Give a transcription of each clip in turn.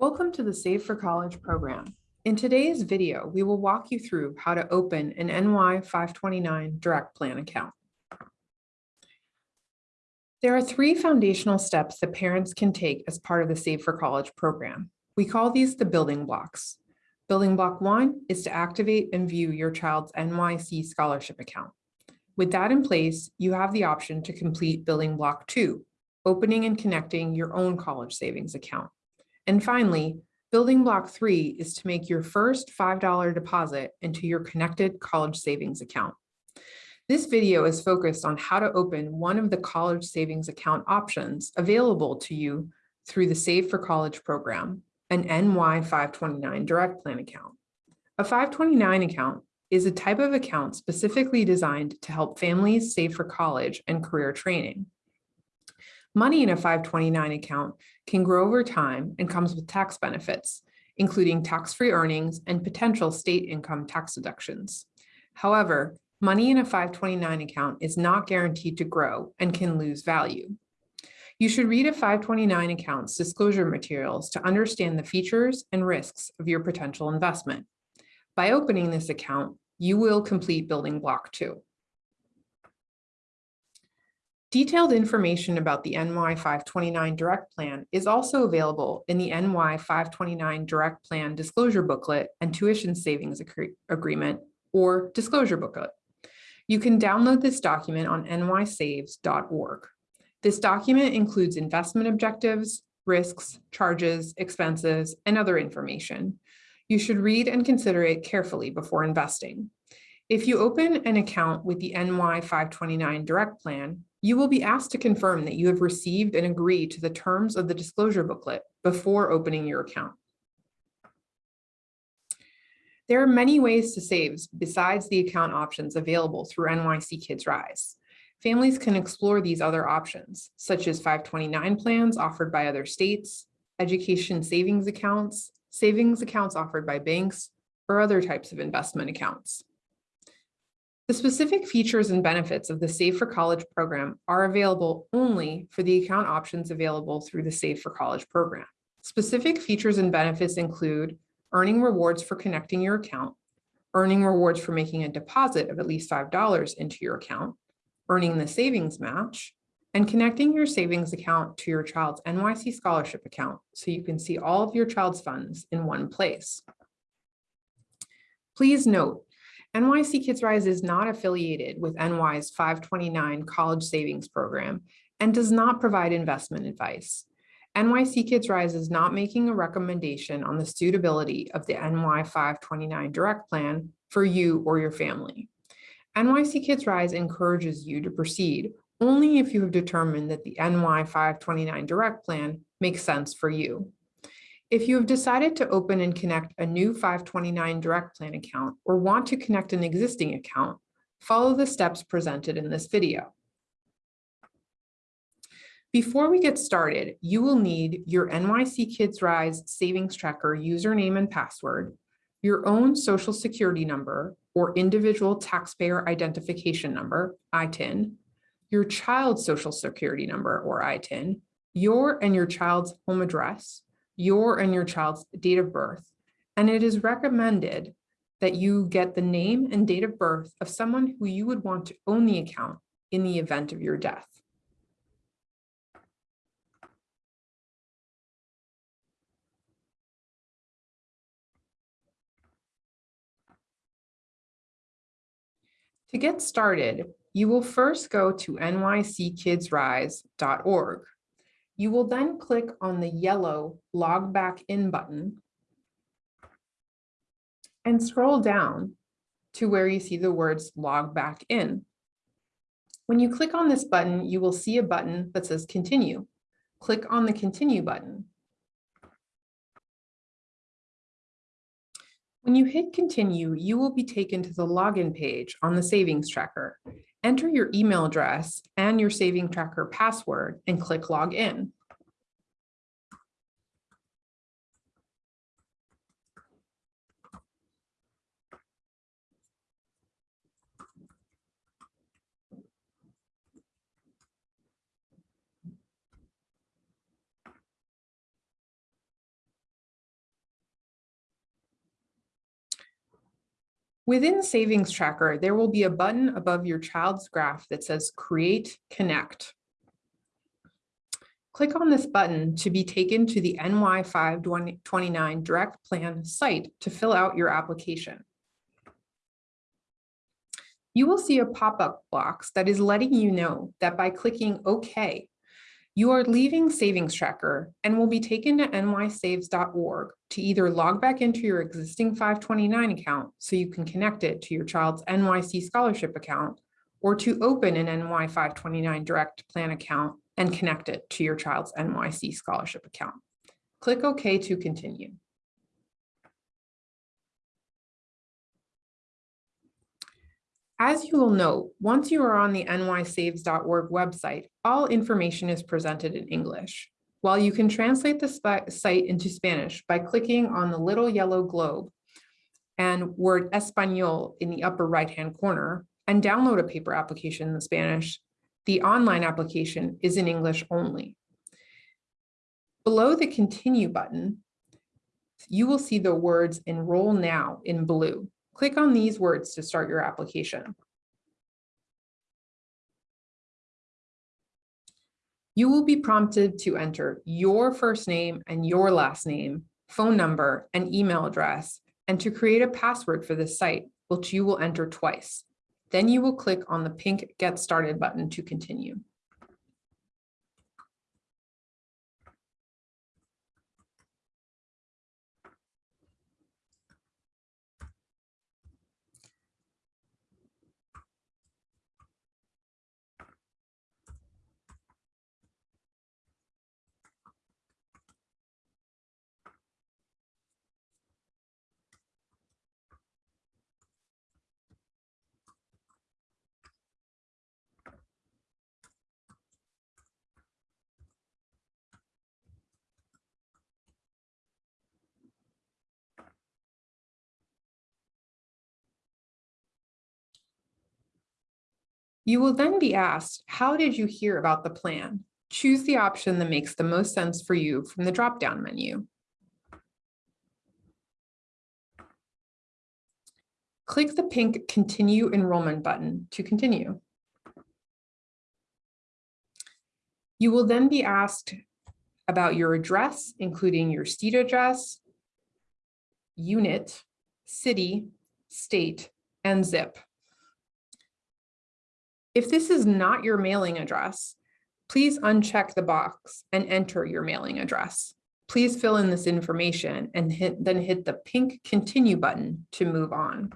Welcome to the Save for College program. In today's video, we will walk you through how to open an NY 529 Direct Plan account. There are three foundational steps that parents can take as part of the Save for College program. We call these the building blocks. Building block one is to activate and view your child's NYC scholarship account. With that in place, you have the option to complete building block two, opening and connecting your own college savings account. And finally, building block three is to make your first $5 deposit into your connected college savings account. This video is focused on how to open one of the college savings account options available to you through the Save for College program, an NY 529 direct plan account. A 529 account is a type of account specifically designed to help families save for college and career training. Money in a 529 account can grow over time and comes with tax benefits, including tax-free earnings and potential state income tax deductions. However, money in a 529 account is not guaranteed to grow and can lose value. You should read a 529 account's disclosure materials to understand the features and risks of your potential investment. By opening this account, you will complete building block two. Detailed information about the NY 529 Direct Plan is also available in the NY 529 Direct Plan Disclosure Booklet and Tuition Savings Agreement or Disclosure Booklet. You can download this document on nysaves.org. This document includes investment objectives, risks, charges, expenses, and other information. You should read and consider it carefully before investing. If you open an account with the NY 529 Direct Plan, you will be asked to confirm that you have received and agree to the terms of the disclosure booklet before opening your account. There are many ways to save besides the account options available through NYC Kids Rise. Families can explore these other options, such as 529 plans offered by other states, education savings accounts, savings accounts offered by banks, or other types of investment accounts. The specific features and benefits of the Save for College program are available only for the account options available through the Save for College program. Specific features and benefits include earning rewards for connecting your account, earning rewards for making a deposit of at least $5 into your account, earning the savings match, and connecting your savings account to your child's NYC scholarship account so you can see all of your child's funds in one place. Please note NYC Kids Rise is not affiliated with NY's 529 college savings program and does not provide investment advice. NYC Kids Rise is not making a recommendation on the suitability of the NY 529 direct plan for you or your family. NYC Kids Rise encourages you to proceed only if you have determined that the NY 529 direct plan makes sense for you. If you have decided to open and connect a new 529 Direct Plan account or want to connect an existing account, follow the steps presented in this video. Before we get started, you will need your NYC Kids Rise Savings Tracker username and password, your own social security number or individual taxpayer identification number, ITIN, your child's social security number or ITIN, your and your child's home address, your and your child's date of birth, and it is recommended that you get the name and date of birth of someone who you would want to own the account in the event of your death. To get started, you will first go to nyckidsrise.org. You will then click on the yellow log back in button and scroll down to where you see the words log back in. When you click on this button, you will see a button that says continue. Click on the continue button. When you hit continue, you will be taken to the login page on the savings tracker. Enter your email address and your saving tracker password and click log in. Within Savings Tracker, there will be a button above your child's graph that says Create Connect. Click on this button to be taken to the NY 529 Direct Plan site to fill out your application. You will see a pop-up box that is letting you know that by clicking OK, you are leaving Savings Tracker and will be taken to nysaves.org to either log back into your existing 529 account so you can connect it to your child's NYC scholarship account or to open an NY 529 direct plan account and connect it to your child's NYC scholarship account. Click OK to continue. As you will note, once you are on the nysaves.org website, all information is presented in English. While you can translate the site into Spanish by clicking on the little yellow globe and word Espanol in the upper right-hand corner and download a paper application in Spanish, the online application is in English only. Below the continue button, you will see the words enroll now in blue. Click on these words to start your application. You will be prompted to enter your first name and your last name, phone number, and email address, and to create a password for this site, which you will enter twice. Then you will click on the pink Get Started button to continue. You will then be asked, how did you hear about the plan? Choose the option that makes the most sense for you from the drop-down menu. Click the pink Continue Enrollment button to continue. You will then be asked about your address, including your state address, unit, city, state, and zip. If this is not your mailing address, please uncheck the box and enter your mailing address. Please fill in this information and hit, then hit the pink continue button to move on.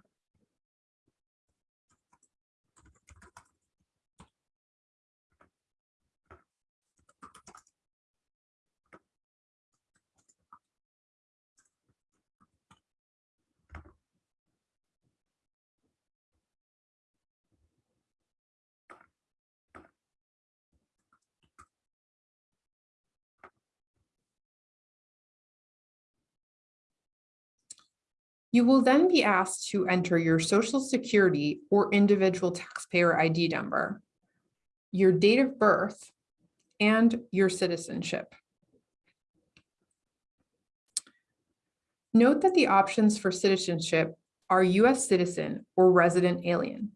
You will then be asked to enter your social security or individual taxpayer ID number, your date of birth, and your citizenship. Note that the options for citizenship are US citizen or resident alien.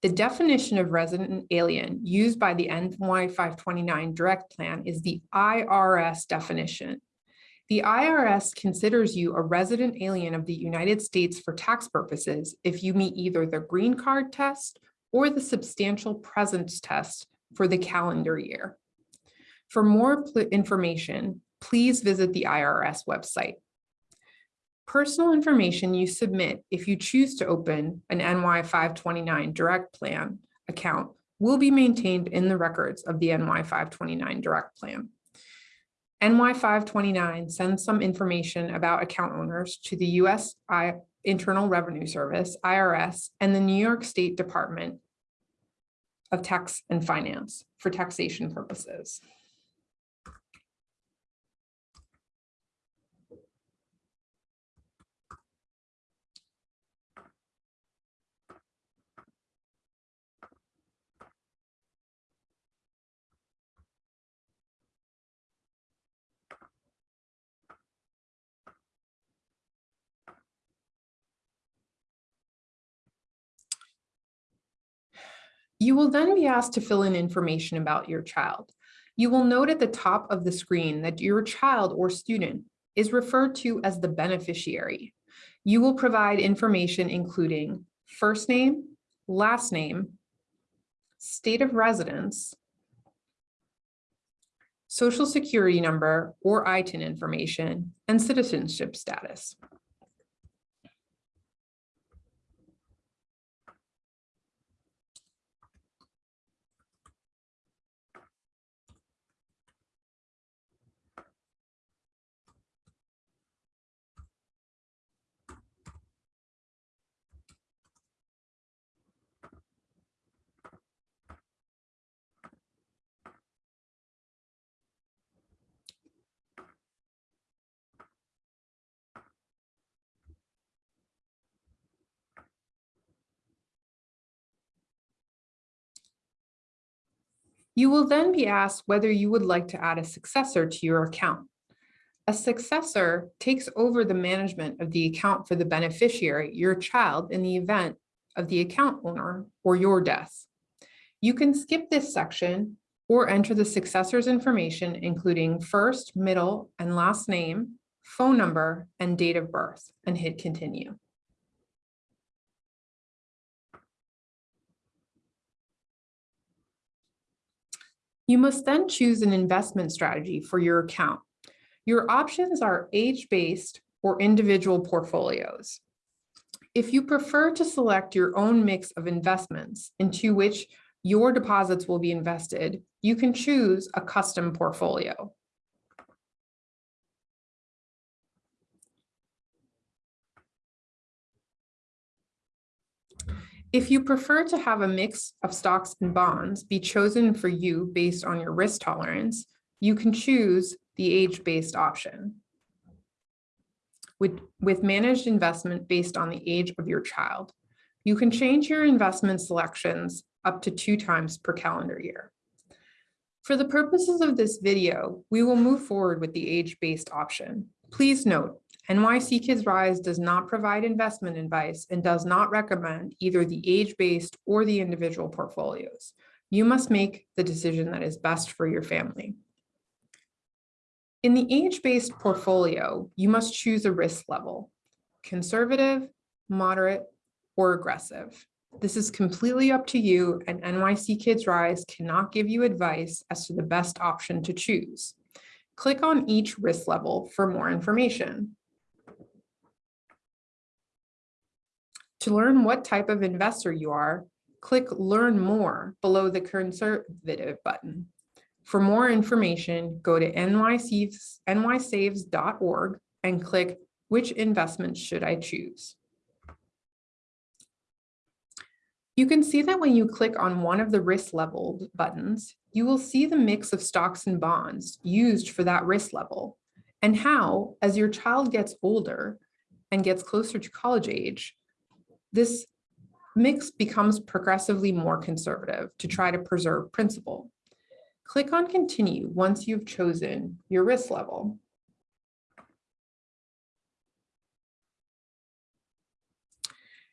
The definition of resident alien used by the NY 529 direct plan is the IRS definition the IRS considers you a resident alien of the United States for tax purposes if you meet either the green card test or the substantial presence test for the calendar year. For more information, please visit the IRS website. Personal information you submit if you choose to open an NY 529 direct plan account will be maintained in the records of the NY 529 direct plan. NY529 sends some information about account owners to the US I Internal Revenue Service, IRS, and the New York State Department of Tax and Finance for taxation purposes. You will then be asked to fill in information about your child. You will note at the top of the screen that your child or student is referred to as the beneficiary. You will provide information including first name, last name, state of residence, social security number or ITIN information, and citizenship status. You will then be asked whether you would like to add a successor to your account. A successor takes over the management of the account for the beneficiary, your child, in the event of the account owner or your death. You can skip this section or enter the successor's information, including first, middle, and last name, phone number, and date of birth, and hit continue. You must then choose an investment strategy for your account. Your options are age-based or individual portfolios. If you prefer to select your own mix of investments into which your deposits will be invested, you can choose a custom portfolio. If you prefer to have a mix of stocks and bonds be chosen for you based on your risk tolerance, you can choose the age-based option. With, with managed investment based on the age of your child, you can change your investment selections up to two times per calendar year. For the purposes of this video, we will move forward with the age-based option. Please note, NYC Kids Rise does not provide investment advice and does not recommend either the age-based or the individual portfolios. You must make the decision that is best for your family. In the age-based portfolio, you must choose a risk level, conservative, moderate, or aggressive. This is completely up to you and NYC Kids Rise cannot give you advice as to the best option to choose. Click on each risk level for more information. To learn what type of investor you are, click Learn More below the Conservative button. For more information, go to nysaves.org and click Which investments should I choose? You can see that when you click on one of the risk level buttons, you will see the mix of stocks and bonds used for that risk level and how, as your child gets older and gets closer to college age, this mix becomes progressively more conservative to try to preserve principal. Click on continue once you've chosen your risk level.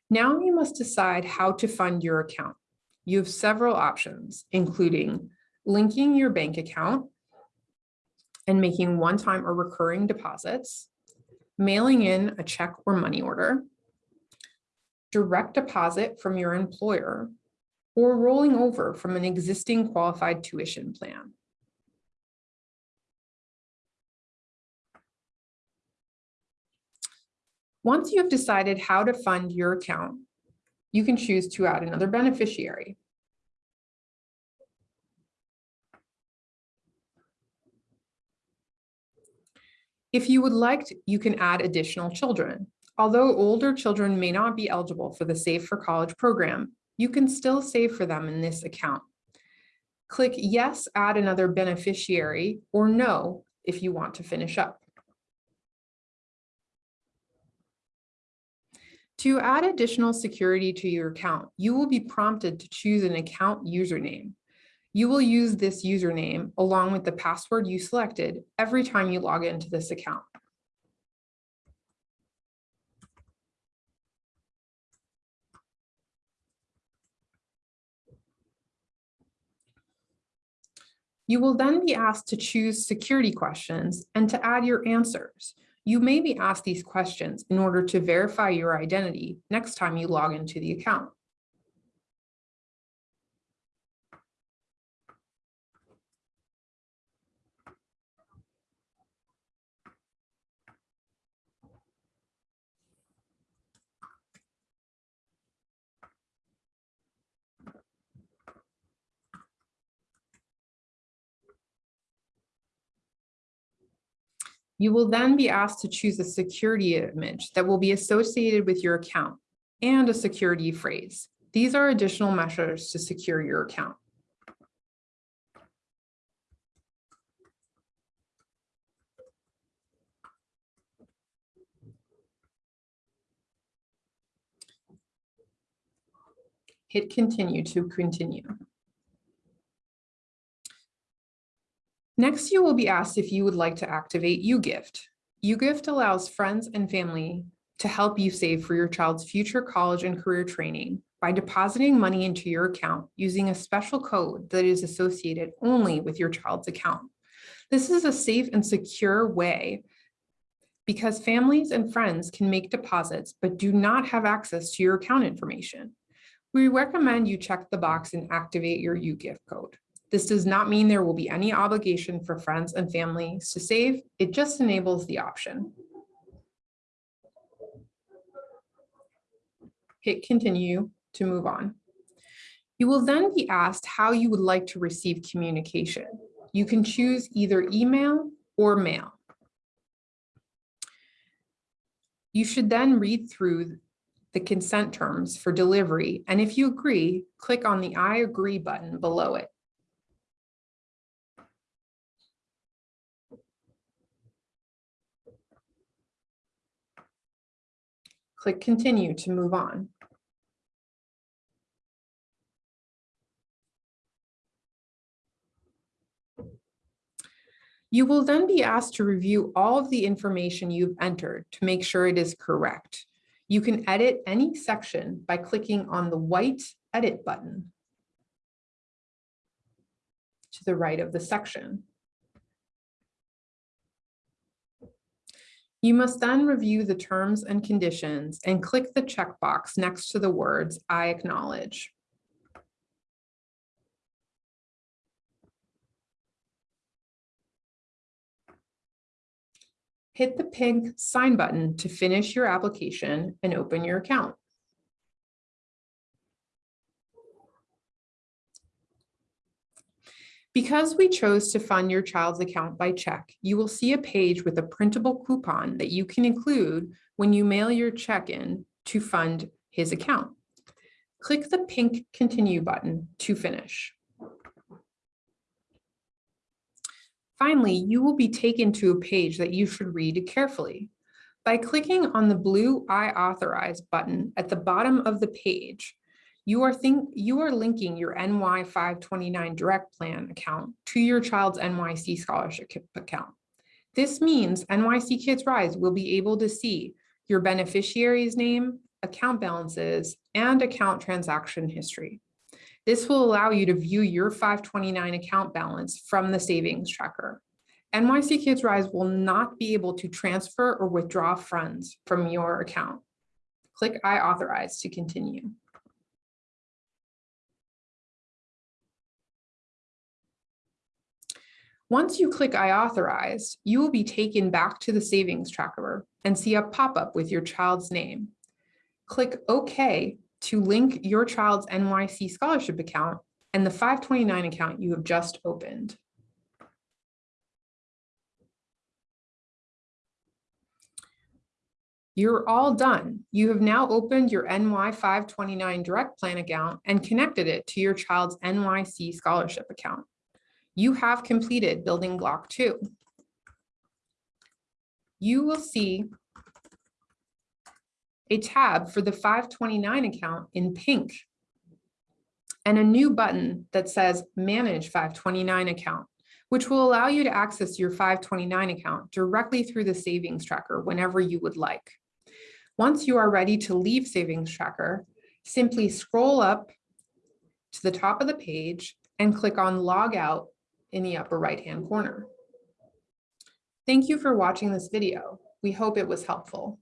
Now you must decide how to fund your account. You have several options, including linking your bank account and making one-time or recurring deposits, mailing in a check or money order, direct deposit from your employer, or rolling over from an existing qualified tuition plan. Once you have decided how to fund your account, you can choose to add another beneficiary. If you would like, to, you can add additional children. Although older children may not be eligible for the Save for College program, you can still save for them in this account. Click Yes, add another beneficiary, or No if you want to finish up. To add additional security to your account, you will be prompted to choose an account username. You will use this username along with the password you selected every time you log into this account. You will then be asked to choose security questions and to add your answers. You may be asked these questions in order to verify your identity next time you log into the account. You will then be asked to choose a security image that will be associated with your account and a security phrase. These are additional measures to secure your account. Hit continue to continue. Next, you will be asked if you would like to activate UGift. UGift allows friends and family to help you save for your child's future college and career training by depositing money into your account using a special code that is associated only with your child's account. This is a safe and secure way because families and friends can make deposits but do not have access to your account information. We recommend you check the box and activate your UGift code. This does not mean there will be any obligation for friends and families to save. It just enables the option. Hit continue to move on. You will then be asked how you would like to receive communication. You can choose either email or mail. You should then read through the consent terms for delivery, and if you agree, click on the I agree button below it. Click continue to move on. You will then be asked to review all of the information you've entered to make sure it is correct. You can edit any section by clicking on the white edit button to the right of the section. You must then review the terms and conditions and click the checkbox next to the words I acknowledge. Hit the pink sign button to finish your application and open your account. Because we chose to fund your child's account by check, you will see a page with a printable coupon that you can include when you mail your check in to fund his account. Click the pink continue button to finish. Finally, you will be taken to a page that you should read carefully. By clicking on the blue I authorize button at the bottom of the page, you are think you are linking your NY 529 direct plan account to your child's NYC scholarship account. This means NYC Kids Rise will be able to see your beneficiary's name, account balances, and account transaction history. This will allow you to view your 529 account balance from the savings tracker. NYC Kids Rise will not be able to transfer or withdraw funds from your account. Click I authorize to continue. Once you click I authorize, you will be taken back to the savings tracker and see a pop-up with your child's name. Click OK to link your child's NYC scholarship account and the 529 account you have just opened. You're all done. You have now opened your NY 529 direct plan account and connected it to your child's NYC scholarship account you have completed building block two. You will see a tab for the 529 account in pink and a new button that says manage 529 account, which will allow you to access your 529 account directly through the savings tracker whenever you would like. Once you are ready to leave savings tracker, simply scroll up to the top of the page and click on log out in the upper right-hand corner. Thank you for watching this video. We hope it was helpful.